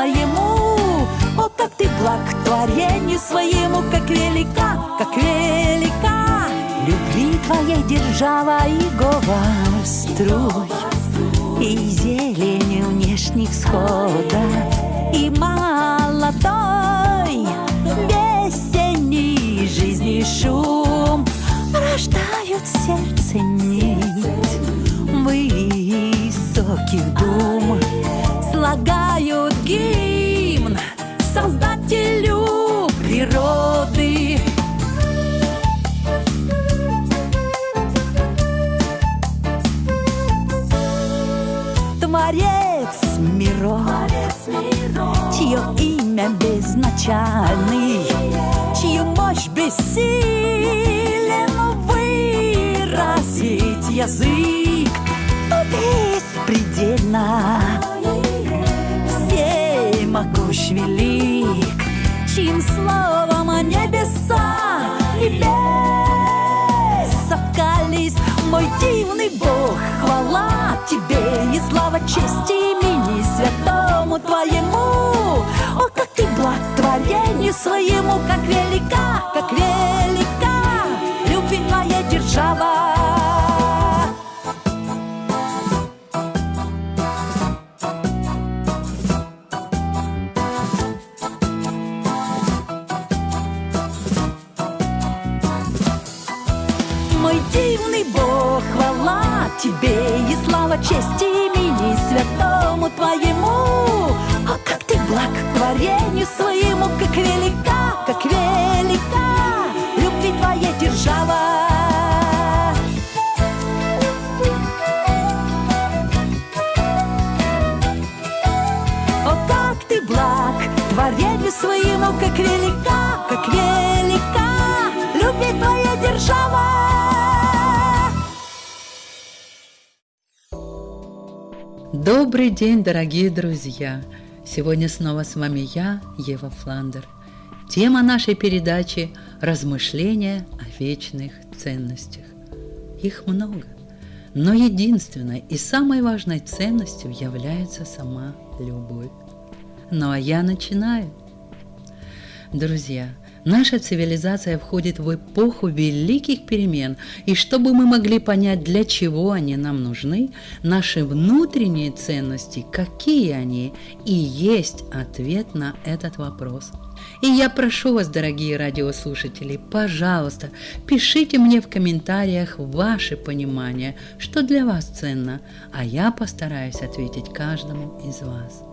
твоему. О, как ты благ творению своему Как велика, как велика. Любви твоей держава и говор струй И зелень внешних сходов И молодой весенний жизни шум Рождают сердце нить. Высоких дум Слагают гимн Создателю природы. Творец миров, чье имя безначальный, чью мощь бессилен выразить язык, то беспредельно могущ велик, чьим словом небеса и без соткались мой дивный Бог, хвала тебе и слава чести имени святому твоему. О, как ты благ творению своему, как велика, как велика любви твоя держава. Тебе и слава чести имени святому твоему. О, как ты благ к творению своему, как велика, Добрый день, дорогие друзья! Сегодня снова с вами я, Ева Фландер. Тема нашей передачи – размышления о вечных ценностях. Их много, но единственной и самой важной ценностью является сама любовь. Ну а я начинаю. Друзья, наша цивилизация входит в эпоху великих перемен, и чтобы мы могли понять, для чего они нам нужны, наши внутренние ценности, какие они, и есть ответ на этот вопрос. И я прошу вас, дорогие радиослушатели, пожалуйста, пишите мне в комментариях ваше понимание, что для вас ценно, а я постараюсь ответить каждому из вас.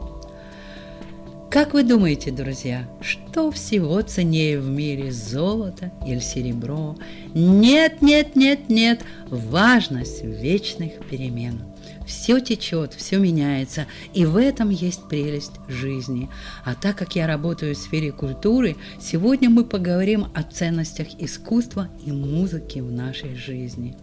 Как вы думаете, друзья, что всего ценнее в мире золото или серебро? Нет, нет, нет, нет, важность вечных перемен. Все течет, все меняется, и в этом есть прелесть жизни. А так как я работаю в сфере культуры, сегодня мы поговорим о ценностях искусства и музыки в нашей жизни.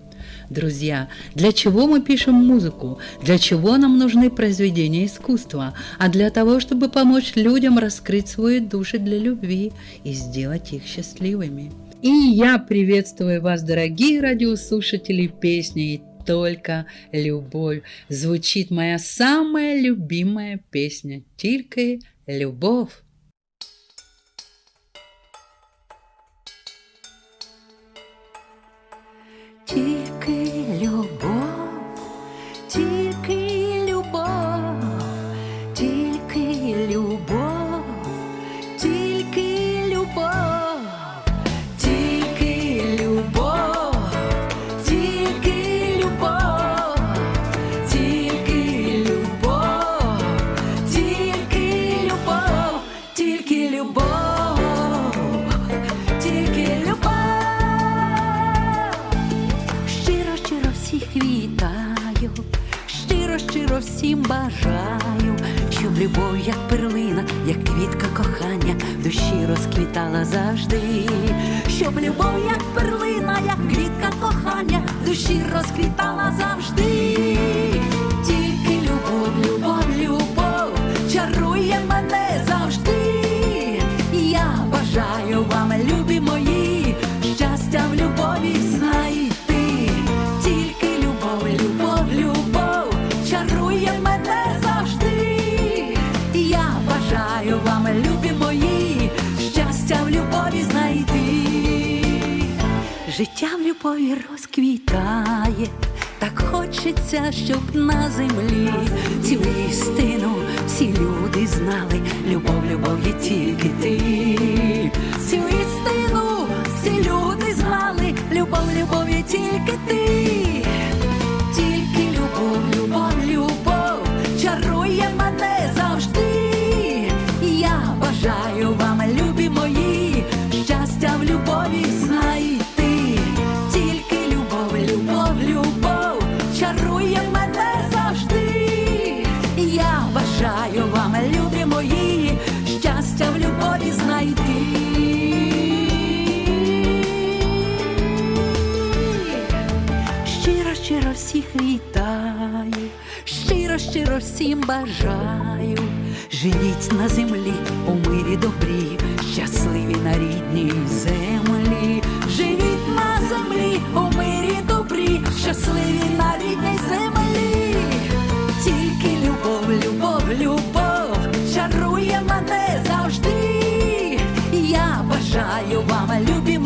Друзья, для чего мы пишем музыку? Для чего нам нужны произведения искусства? А для того, чтобы помочь людям раскрыть свои души для любви и сделать их счастливыми. И я приветствую вас, дорогие радиослушатели песни только любовь. Звучит моя самая любимая песня «Тільки любовь». Життя в любові розквітає, так хочеться, щоб на землі цю істину всі люди знали. Любов, любов є тільки ти. Цю істину всі люди знали. Любов, любов є тільки ти. Всіх вітаю, щиро, щиро всім бажаю. Живіть на землі у мирі добрі, щасливі на рідній землі. Живіть на землі у мирі добрі, щасливі на рідній землі. Тільки любов, любов, любов чарує мене завжди. Я бажаю вам, любі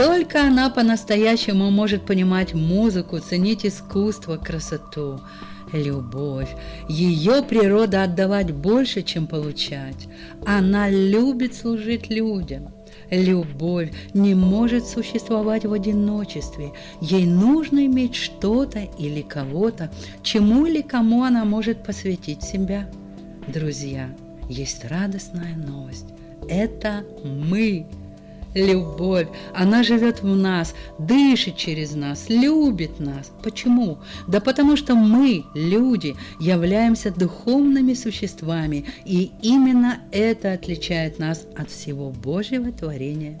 Только она по-настоящему может понимать музыку, ценить искусство, красоту. Любовь. Ее природа отдавать больше, чем получать. Она любит служить людям. Любовь не может существовать в одиночестве. Ей нужно иметь что-то или кого-то, чему или кому она может посвятить себя. Друзья, есть радостная новость. Это мы. Любовь, она живет в нас, дышит через нас, любит нас. Почему? Да потому что мы, люди, являемся духовными существами, и именно это отличает нас от всего Божьего творения.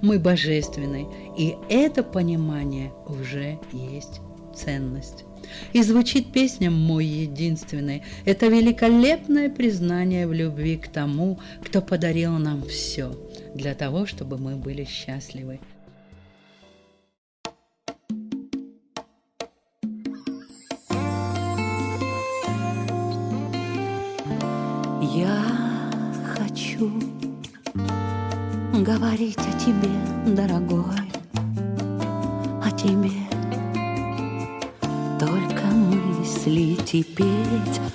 Мы божественны, и это понимание уже есть ценность. И звучит песня «Мой единственный». Это великолепное признание в любви к тому, кто подарил нам все для того, чтобы мы были счастливы. Я хочу говорить о тебе, дорогой, о тебе. Только мысли теперь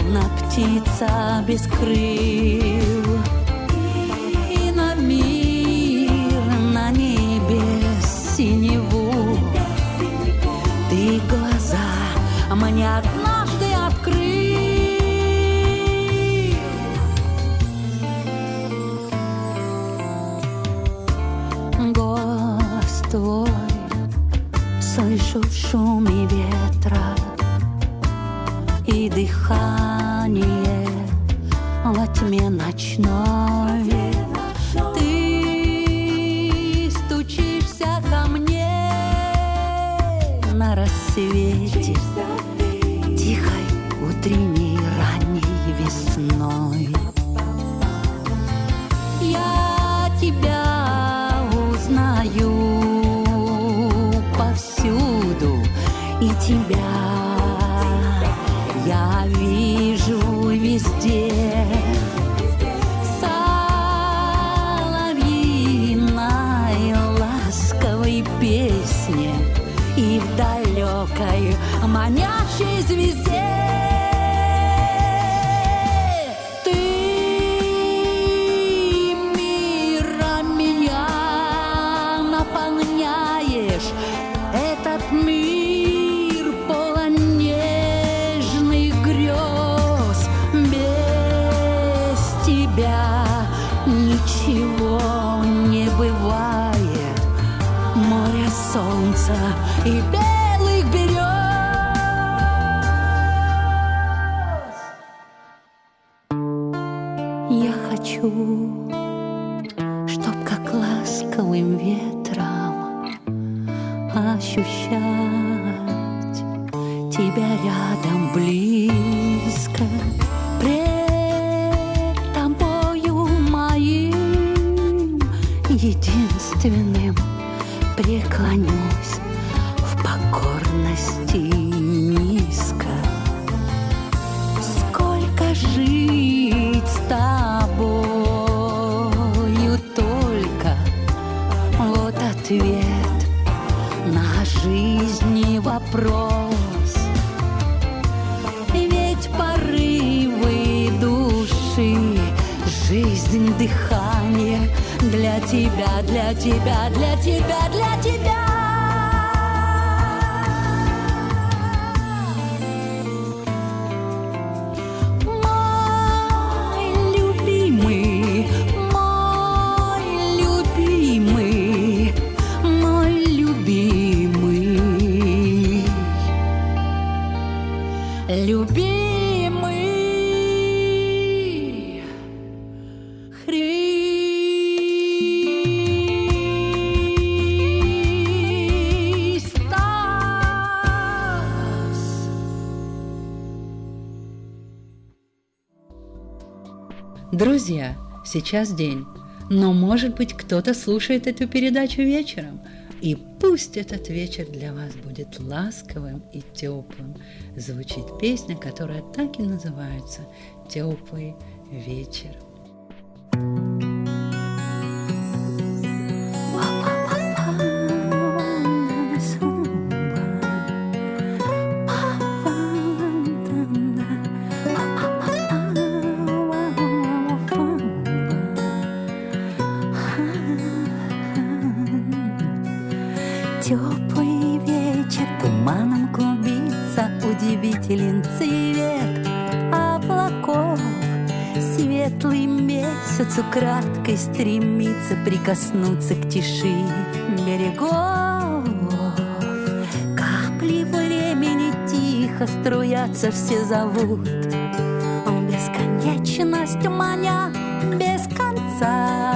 словно птица без крыл. тьме ночной. тебя для Друзья, сейчас день, но может быть кто-то слушает эту передачу вечером, и пусть этот вечер для вас будет ласковым и теплым. Звучит песня, которая так и называется «Теплый вечер». прикоснуться к тиши берегов. Капли времени тихо струятся, все зовут. Бесконечность маня без конца.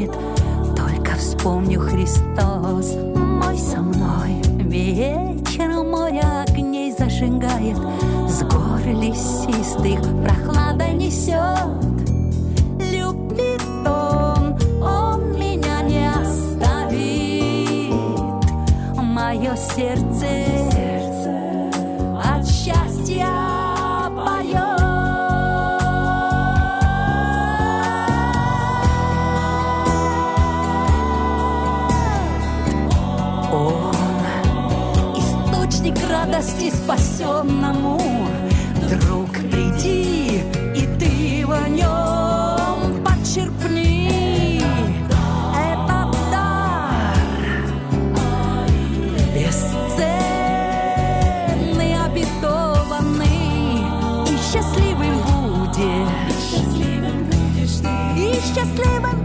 свет. Только вспомню Христос мой со мной. Вечером море огней зажигает, С гор лесистых прохлада несет. Любит он, он меня не оставит, Мое сердце спасенному. Друг, приди, и ты в нем подчерпни. Это дар бесценный, обетованный, и счастливым будешь. И счастливым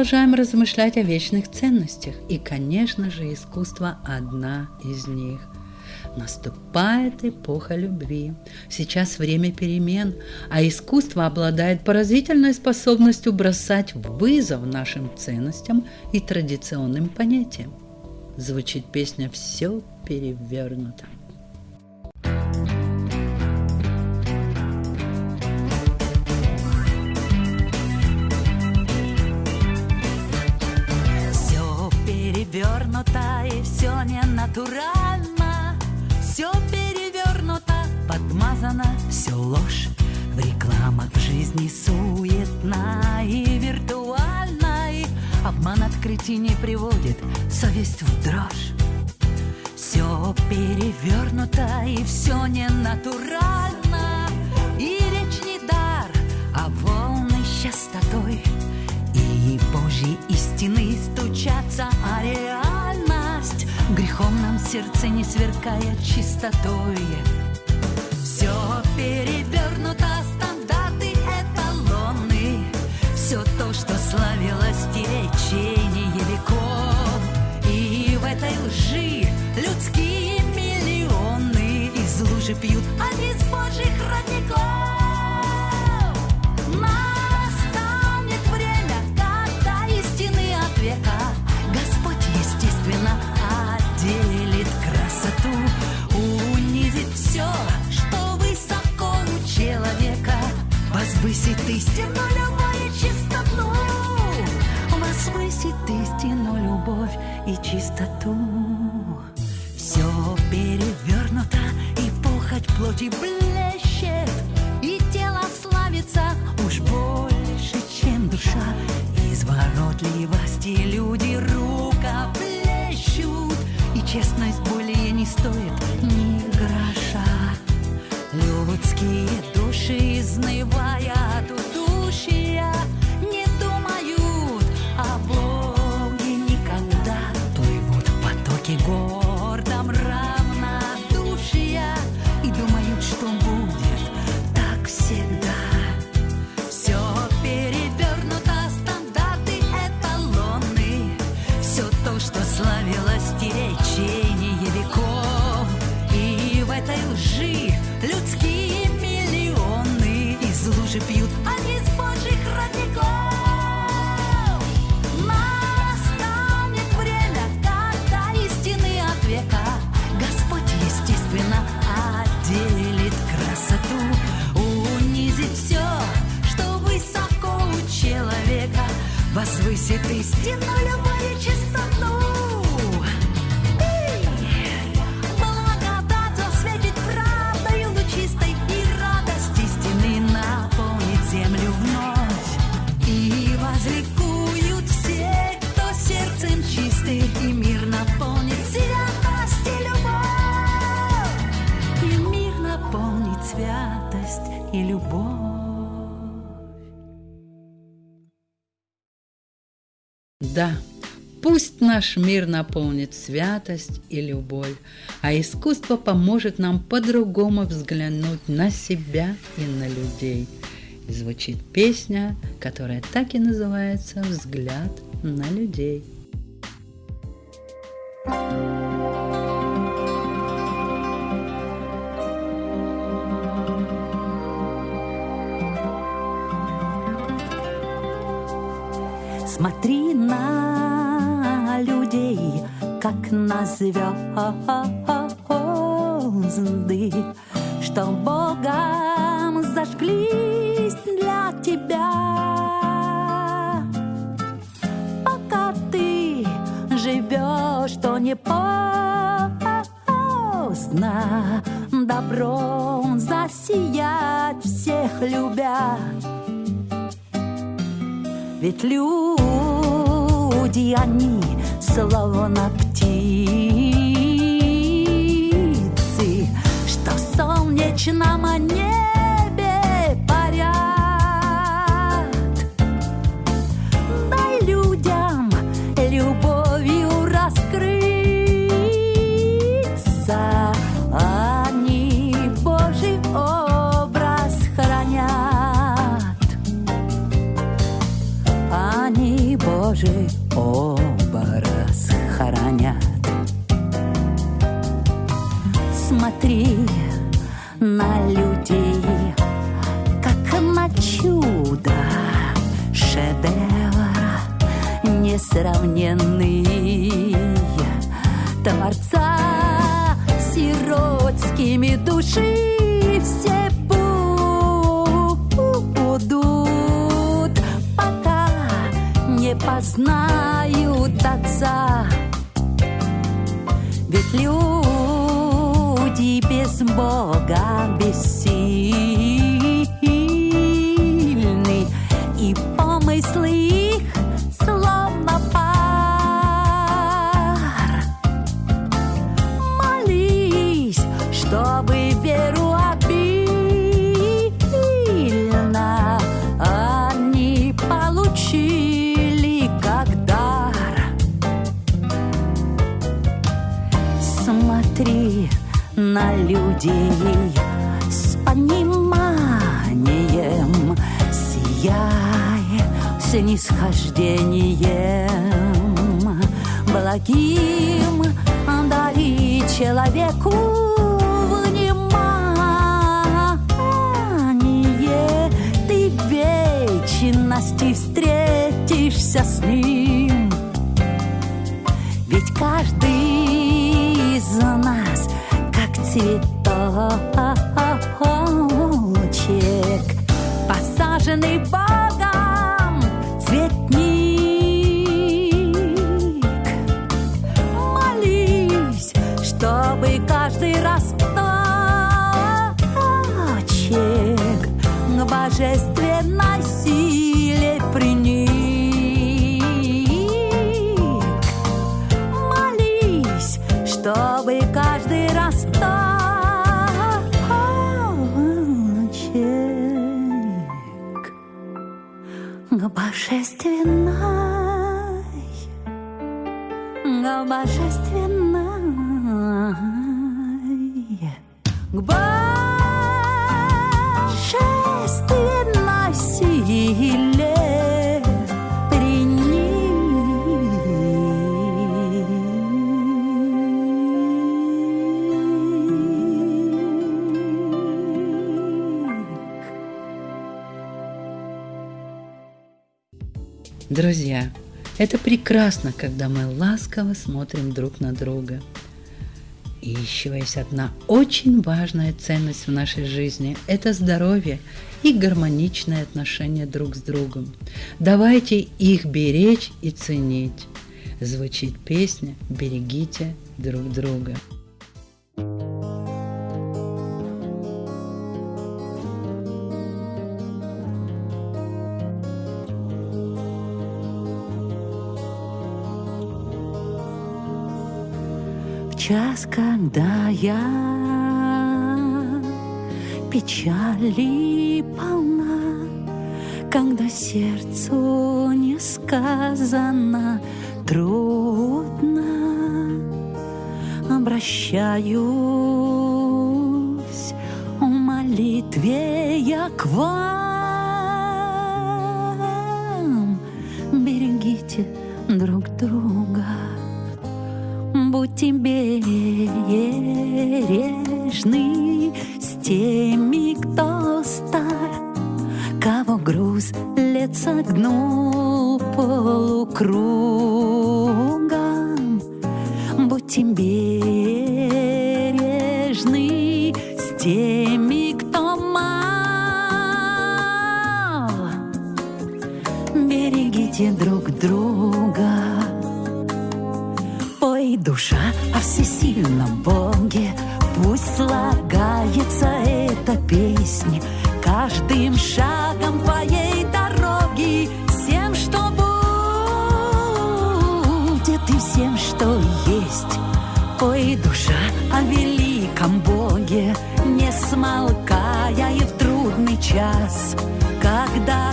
продолжаем размышлять о вечных ценностях. И, конечно же, искусство одна из них. Наступает эпоха любви. Сейчас время перемен, а искусство обладает поразительной способностью бросать вызов нашим ценностям и традиционным понятиям. Звучит песня «Все перевернуто». Ложь. В рекламах жизни суетна и виртуальна И обман открытий не приводит совесть в дрожь. Все перевернуто и все ненатурально. И речь не дар, а волны частотой и Божьи истины стучатся, а реальность. В греховном сердце не сверкает чистотой. Любовь. Да, пусть наш мир наполнит святость и любовь, а искусство поможет нам по-другому взглянуть на себя и на людей. Звучит песня, которая так и называется «Взгляд на людей». Смотри на людей, как на звезды, что Богом зажглись для тебя. Пока ты живешь, то не поздно добром засиять всех любя. Ведь люди, они словно птицы, что в солнечном не познают Отца. Ведь люди без Бога бессильны, и помыслы людей с пониманием, сияй с нисхождением, благим дари человеку внимание, ты в вечности встретишься с ним. Ведь каждый из нас, цветочек, посаженный Богом к Друзья, это прекрасно, когда мы ласково смотрим друг на друга. И еще есть одна очень важная ценность в нашей жизни – это здоровье и гармоничные отношения друг с другом. Давайте их беречь и ценить. Звучит песня «Берегите друг друга». Час, когда я печали полна, когда сердцу несказанно трудно, обращаюсь в молитве я к вам. Час Когда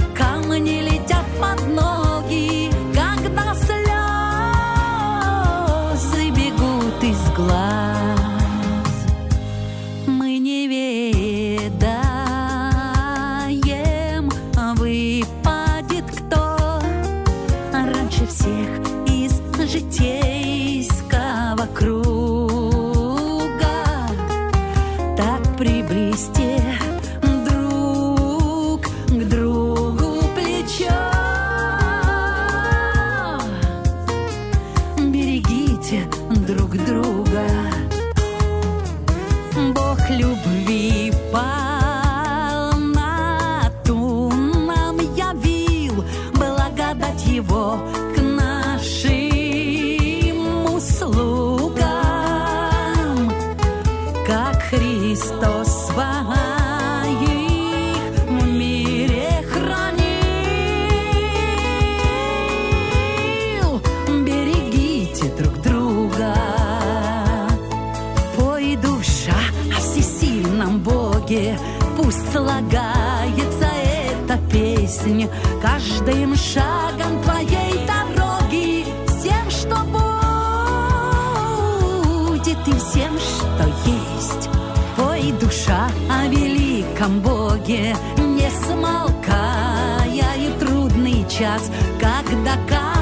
Боге, Пусть слагается эта песня Каждым шагом твоей дороги. Всем, что будет и всем, что есть. Пой, душа о великом Боге, Не смолкая и трудный час Когда камни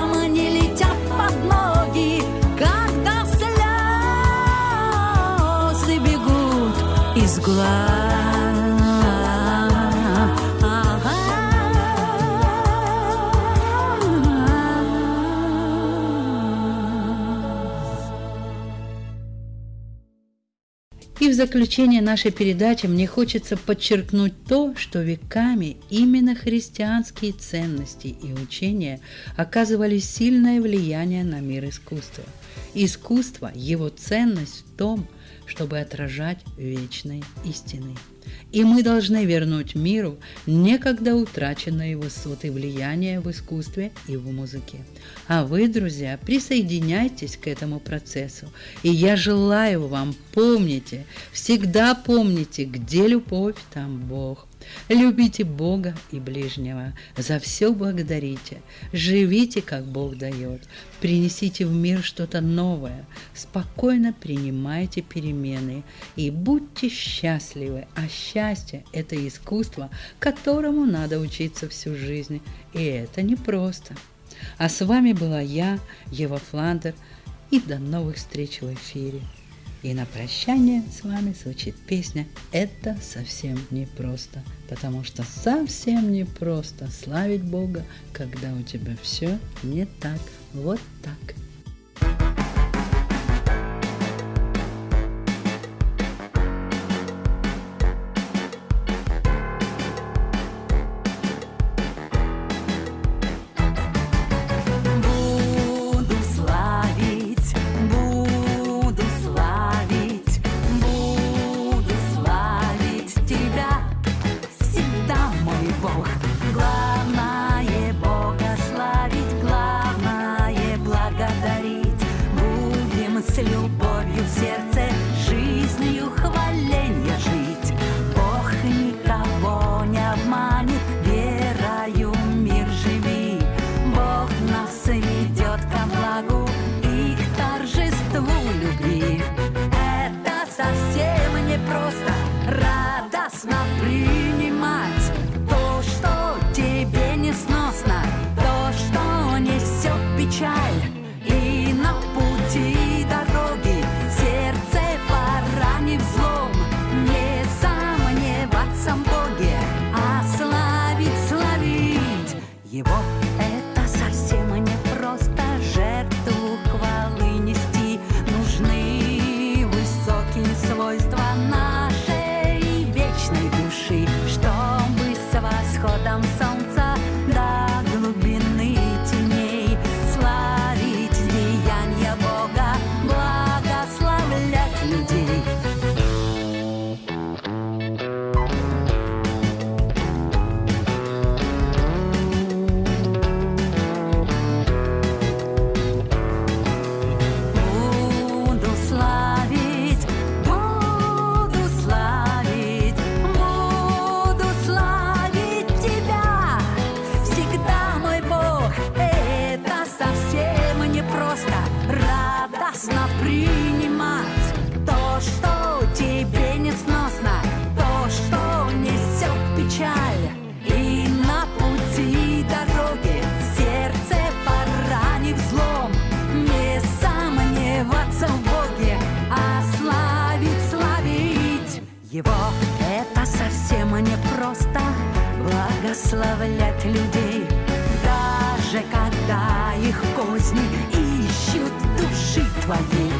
заключение нашей передачи мне хочется подчеркнуть то, что веками именно христианские ценности и учения оказывали сильное влияние на мир искусства. Искусство, его ценность в том, чтобы отражать вечной истины. И мы должны вернуть миру некогда утраченные высоты влияния в искусстве и в музыке. А вы, друзья, присоединяйтесь к этому процессу. И я желаю вам, помните, всегда помните, где любовь, там Бог. Любите Бога и ближнего, за все благодарите, живите, как Бог дает, принесите в мир что-то новое, спокойно принимайте перемены и будьте счастливы, а счастье – это искусство, которому надо учиться всю жизнь, и это непросто. А с вами была я, Ева Фландер, и до новых встреч в эфире. И на прощание с вами звучит песня «Это совсем непросто», потому что совсем непросто славить Бога, когда у тебя все не так, вот так. Благословлять людей Даже когда их козни ищут души твоей